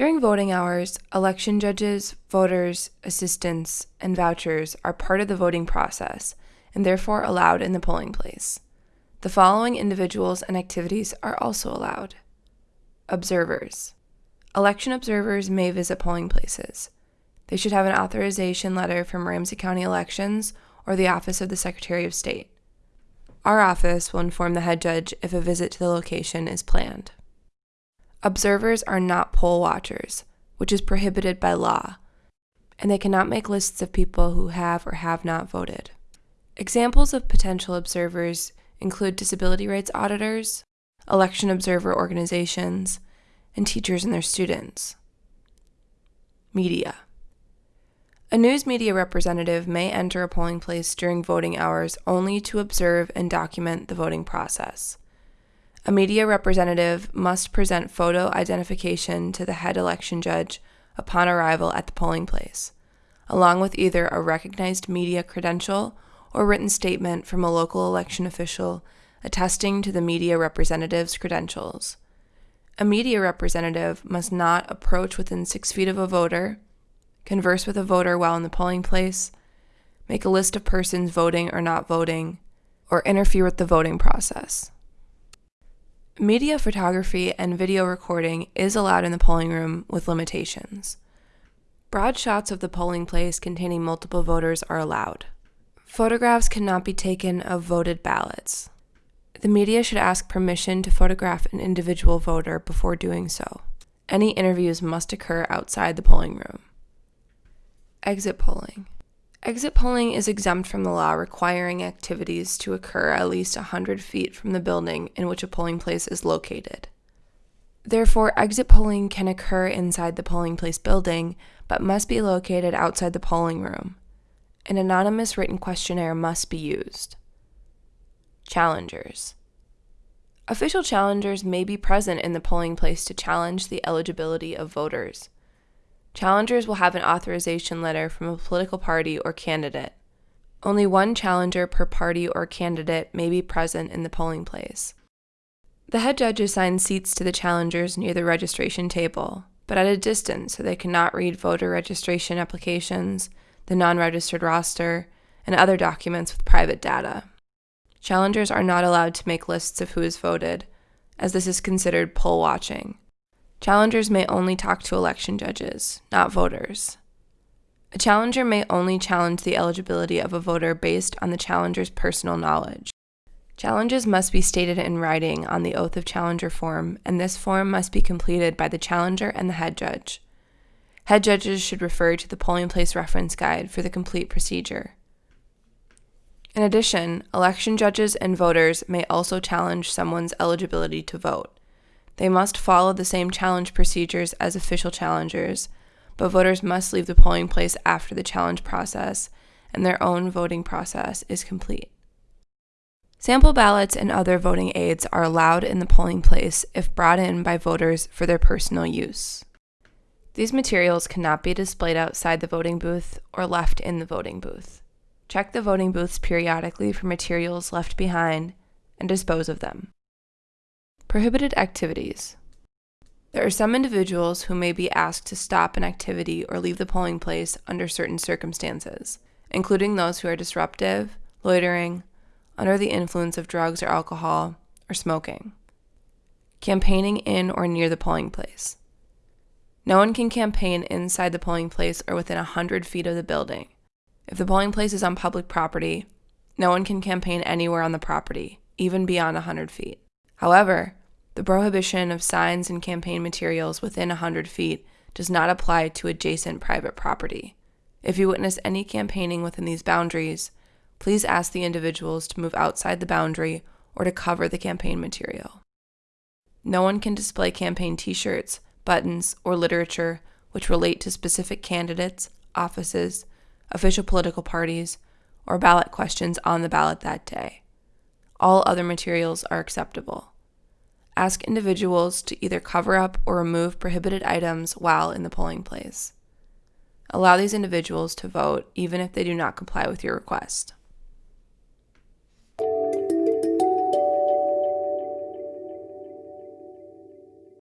During voting hours, election judges, voters, assistants, and vouchers are part of the voting process and therefore allowed in the polling place. The following individuals and activities are also allowed. Observers. Election observers may visit polling places. They should have an authorization letter from Ramsey County Elections or the Office of the Secretary of State. Our office will inform the head judge if a visit to the location is planned. Observers are not poll watchers, which is prohibited by law, and they cannot make lists of people who have or have not voted. Examples of potential observers include disability rights auditors, election observer organizations, and teachers and their students. Media. A news media representative may enter a polling place during voting hours only to observe and document the voting process. A media representative must present photo identification to the head election judge upon arrival at the polling place, along with either a recognized media credential or written statement from a local election official attesting to the media representative's credentials. A media representative must not approach within six feet of a voter converse with a voter while in the polling place, make a list of persons voting or not voting, or interfere with the voting process. Media photography and video recording is allowed in the polling room with limitations. Broad shots of the polling place containing multiple voters are allowed. Photographs cannot be taken of voted ballots. The media should ask permission to photograph an individual voter before doing so. Any interviews must occur outside the polling room. Exit polling. Exit polling is exempt from the law requiring activities to occur at least 100 feet from the building in which a polling place is located. Therefore, exit polling can occur inside the polling place building, but must be located outside the polling room. An anonymous written questionnaire must be used. Challengers. Official challengers may be present in the polling place to challenge the eligibility of voters. Challengers will have an authorization letter from a political party or candidate. Only one challenger per party or candidate may be present in the polling place. The head judge assigns seats to the challengers near the registration table, but at a distance so they cannot read voter registration applications, the non registered roster, and other documents with private data. Challengers are not allowed to make lists of who has voted, as this is considered poll watching. Challengers may only talk to election judges, not voters. A challenger may only challenge the eligibility of a voter based on the challenger's personal knowledge. Challenges must be stated in writing on the Oath of Challenger form, and this form must be completed by the challenger and the head judge. Head judges should refer to the polling place reference guide for the complete procedure. In addition, election judges and voters may also challenge someone's eligibility to vote. They must follow the same challenge procedures as official challengers, but voters must leave the polling place after the challenge process and their own voting process is complete. Sample ballots and other voting aids are allowed in the polling place if brought in by voters for their personal use. These materials cannot be displayed outside the voting booth or left in the voting booth. Check the voting booths periodically for materials left behind and dispose of them. Prohibited activities. There are some individuals who may be asked to stop an activity or leave the polling place under certain circumstances, including those who are disruptive, loitering, under the influence of drugs or alcohol, or smoking. Campaigning in or near the polling place. No one can campaign inside the polling place or within 100 feet of the building. If the polling place is on public property, no one can campaign anywhere on the property, even beyond 100 feet. However, the prohibition of signs and campaign materials within 100 feet does not apply to adjacent private property. If you witness any campaigning within these boundaries, please ask the individuals to move outside the boundary or to cover the campaign material. No one can display campaign t shirts, buttons, or literature which relate to specific candidates, offices, official political parties, or ballot questions on the ballot that day. All other materials are acceptable ask individuals to either cover up or remove prohibited items while in the polling place. Allow these individuals to vote even if they do not comply with your request.